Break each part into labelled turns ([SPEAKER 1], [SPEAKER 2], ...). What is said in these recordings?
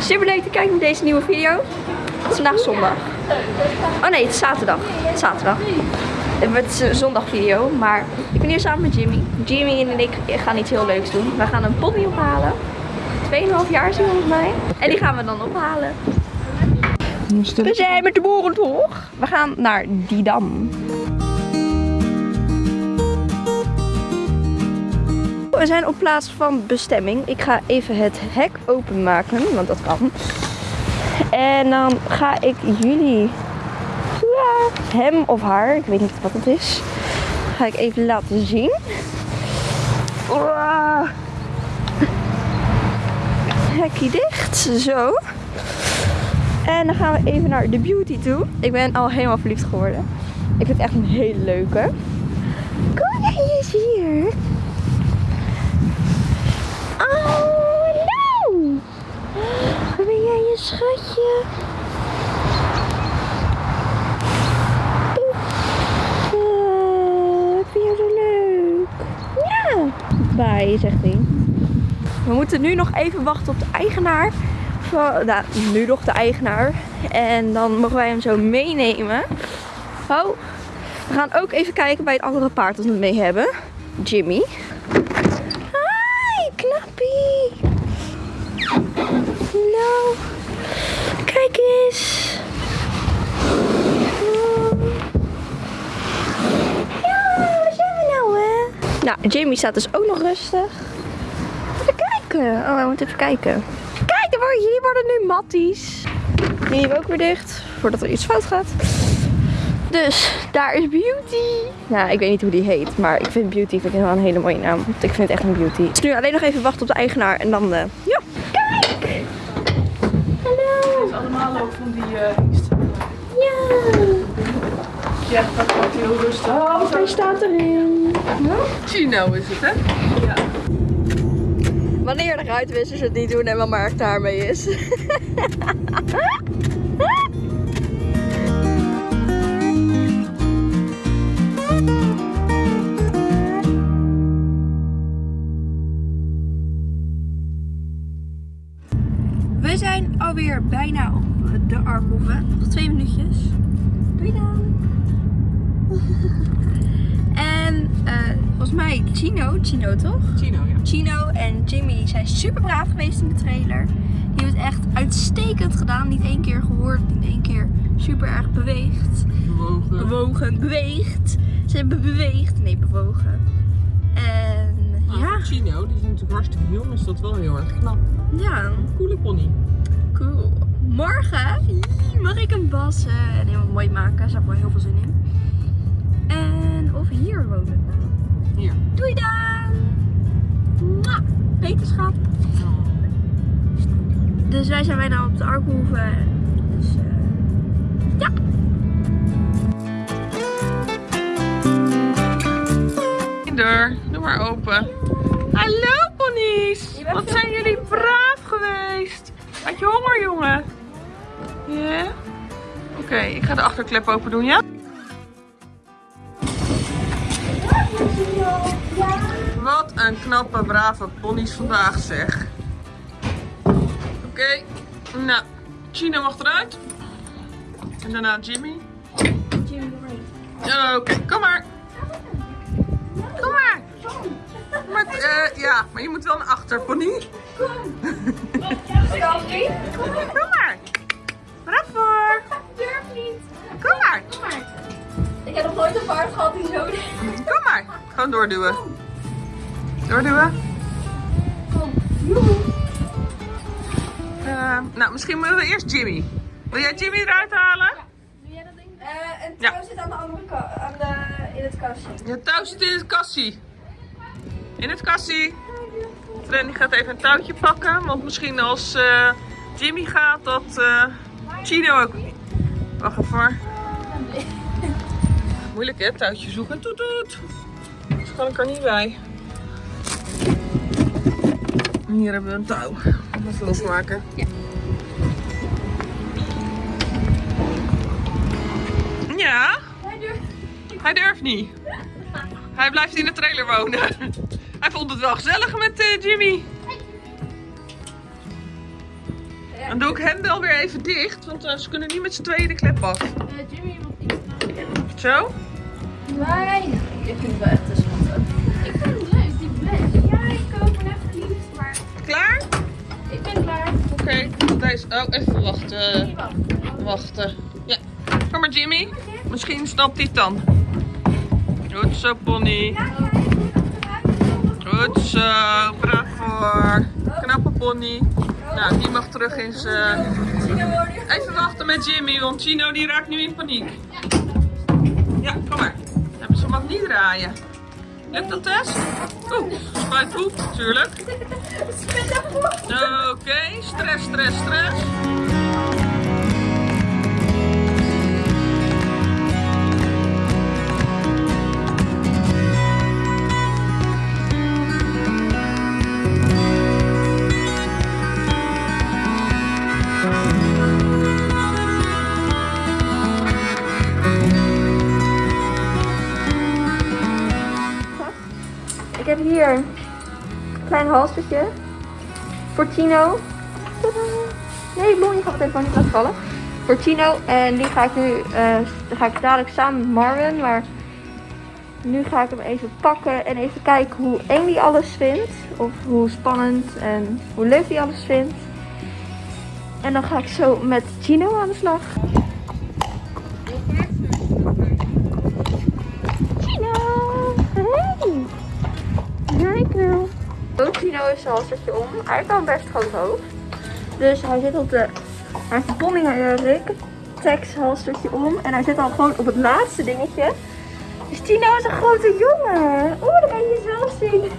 [SPEAKER 1] Super leuk dat je kijkt naar deze nieuwe video. Het is vandaag zondag. Oh nee, het is zaterdag. Het is zaterdag. Het is een zondagvideo, maar ik ben hier samen met Jimmy. Jimmy en ik gaan iets heel leuks doen. We gaan een pony ophalen. 2,5 jaar is hij volgens mij. En die gaan we dan ophalen. We zijn met de boerentoog. We gaan naar Didam. We zijn op plaats van bestemming. Ik ga even het hek openmaken, want dat kan. En dan ga ik jullie, hem of haar, ik weet niet wat het is, ga ik even laten zien. Hekje dicht, zo. En dan gaan we even naar de beauty toe. Ik ben al helemaal verliefd geworden. Ik vind het echt een hele leuke. Jij eens hier. Oh. Waar ben jij je schatje? Oeh, Ik vind jou zo leuk. Ja. Bye, zegt hij. We moeten nu nog even wachten op de eigenaar. Nou, nu nog de eigenaar. En dan mogen wij hem zo meenemen. Oh, we gaan ook even kijken bij het andere paard dat we mee hebben. Jimmy. Nou, kijk eens. Ja, waar zijn we nou, hè? Nou, Jimmy staat dus ook nog rustig. Even kijken. Oh, we moeten even kijken. Kijk, er hier worden nu matties. Die hebben ook weer dicht, voordat er iets fout gaat. Dus, daar is Beauty. Nou, ik weet niet hoe die heet, maar ik vind Beauty vind wel een hele mooie naam. Ik vind het echt een Beauty. Dus nu alleen nog even wachten op de eigenaar en dan, eh, ja.
[SPEAKER 2] Allemaal ook van die uh.
[SPEAKER 1] Ja!
[SPEAKER 2] Ja, dat wordt heel rustig.
[SPEAKER 1] Oh, hij staat erin.
[SPEAKER 2] Chino is het, hè? Ja.
[SPEAKER 1] Wanneer de ruitwissers het niet doen en wat Mark daarmee is. alweer bijna op de Arkhoeve. Nog twee minuutjes. Doei dan. En eh, volgens mij Chino, Chino toch?
[SPEAKER 2] Chino, ja.
[SPEAKER 1] Chino en Jimmy zijn super braaf geweest in de trailer. Die hebben het echt uitstekend gedaan. Niet één keer gehoord, niet één keer super erg beweegd.
[SPEAKER 2] Bewogen.
[SPEAKER 1] Bewogen, beweegd. Ze hebben beweegd, nee bewogen. En
[SPEAKER 2] Maar
[SPEAKER 1] ja,
[SPEAKER 2] Chino, die is natuurlijk hartstikke jong, is dat wel heel erg knap.
[SPEAKER 1] ja,
[SPEAKER 2] Coole pony.
[SPEAKER 1] Cool. Morgen mag ik hem bassen en helemaal mooi maken. Daar heb ik wel heel veel zin in. En of hier wonen.
[SPEAKER 2] Hier.
[SPEAKER 1] Doei dan! Mwah. Wetenschap. Dus wij zijn bijna op de Arkhoeve. Dus eh, ja.
[SPEAKER 2] Deur, doe maar open. Hallo ponies! Wat zijn jullie braaf geweest? Had je honger, jongen? Ja? Oké, ik ga de achterklep open doen, ja? Wat een knappe, brave ponies vandaag, zeg. Oké, nou, Chino mag eruit. En daarna Jimmy. Oké, kom maar. Kom maar. Maar, eh, ja, maar je moet wel naar achter, pony. Kom maar. Bravo.
[SPEAKER 1] Durf niet.
[SPEAKER 2] Kom maar.
[SPEAKER 1] Ik heb nog nooit een paard gehad die zo
[SPEAKER 2] Kom maar. Gewoon doorduwen. Doorduwen. Eh, nou, misschien moeten we eerst Jimmy. Wil jij Jimmy eruit halen?
[SPEAKER 1] Doe jij dat ding? en
[SPEAKER 2] Ja.
[SPEAKER 1] touw zit aan de andere kant, aan de, in het kastje.
[SPEAKER 2] Je touw zit in het kassie. In het kassie. Trendy gaat even een touwtje pakken. Want misschien als eh, Jimmy gaat, dat eh, Chino ook... Wacht even hoor. Moeilijk hè, touwtje zoeken. Toet toet. Dus kan ik er niet bij. Hier hebben we een touw. Even losmaken.
[SPEAKER 1] Ja.
[SPEAKER 2] Ja? Hij durft niet. Hij blijft in de trailer wonen. Vond het wel gezellig met eh, Jimmy. Dan doe ik hen wel weer even dicht, want eh, ze kunnen niet met z'n tweeën de klep af.
[SPEAKER 1] Jimmy, je moet iets
[SPEAKER 2] Zo?
[SPEAKER 1] Nee. Ik vind het wel echt te schattig. Ik vind het leuk, die fles. Ja, ik koop hem echt liefst, maar
[SPEAKER 2] Klaar?
[SPEAKER 1] ik ben klaar.
[SPEAKER 2] Oké, deze. Oh, even wachten.
[SPEAKER 1] Niet wachten.
[SPEAKER 2] Wachten. Ja. Kom maar, Jimmy. Misschien snapt hij het dan. Goed zo, pony. Goed zo, bravo. Knappe pony. Nou, die mag terug in zijn... Even wachten met Jimmy, want Chino die raakt nu in paniek. Ja, kom maar. Ze mag niet draaien. Lukt dat, Tess? Oeh, spuit poep, natuurlijk. Oké, stress, stress, stress.
[SPEAKER 1] Klein halstertje voor. Nee, Bon, je gaat het even niet laten vallen. Voor Tino. En die ga ik nu, die ga ik dadelijk samen met Marvin. Maar nu ga ik hem even pakken en even kijken hoe eng die alles vindt. Of hoe spannend en hoe leuk die alles vindt. En dan ga ik zo met Tino aan de slag. Tino is zijn halstertje om. Hij een best groot hoofd. Dus hij zit op de... Hij een Bonnie Rick Tex halstertje om. En hij zit al gewoon op het laatste dingetje. Dus Tino is een grote jongen. Oeh, dat kan je zelf zien.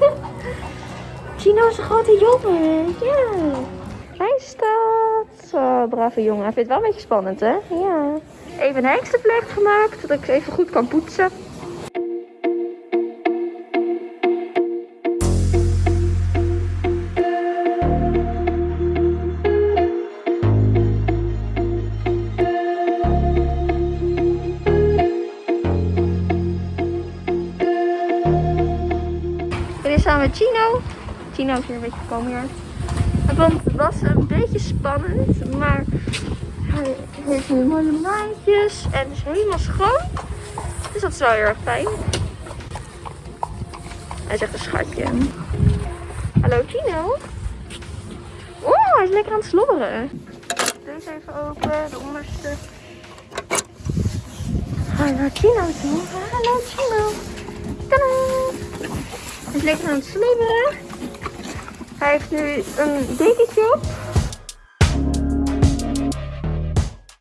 [SPEAKER 1] Tino is een grote jongen. Ja. Hij staat. Zo, brave jongen. Hij vindt wel een beetje spannend, hè? Ja. Even een hengstenvlecht gemaakt, zodat ik even goed kan poetsen. Met Chino. Chino is hier een beetje gekomen Want het was een beetje spannend, maar hij heeft nu mooie maandjes en is helemaal schoon. Dus dat is wel heel erg fijn. Hij echt een schatje. Hallo Chino. Oeh, hij is lekker aan het slobberen. Deze even open, de onderste. Naar Chino? Hallo Chino. Tadaa! Hij is lekker aan het slobberen. Hij heeft nu een dekentje op.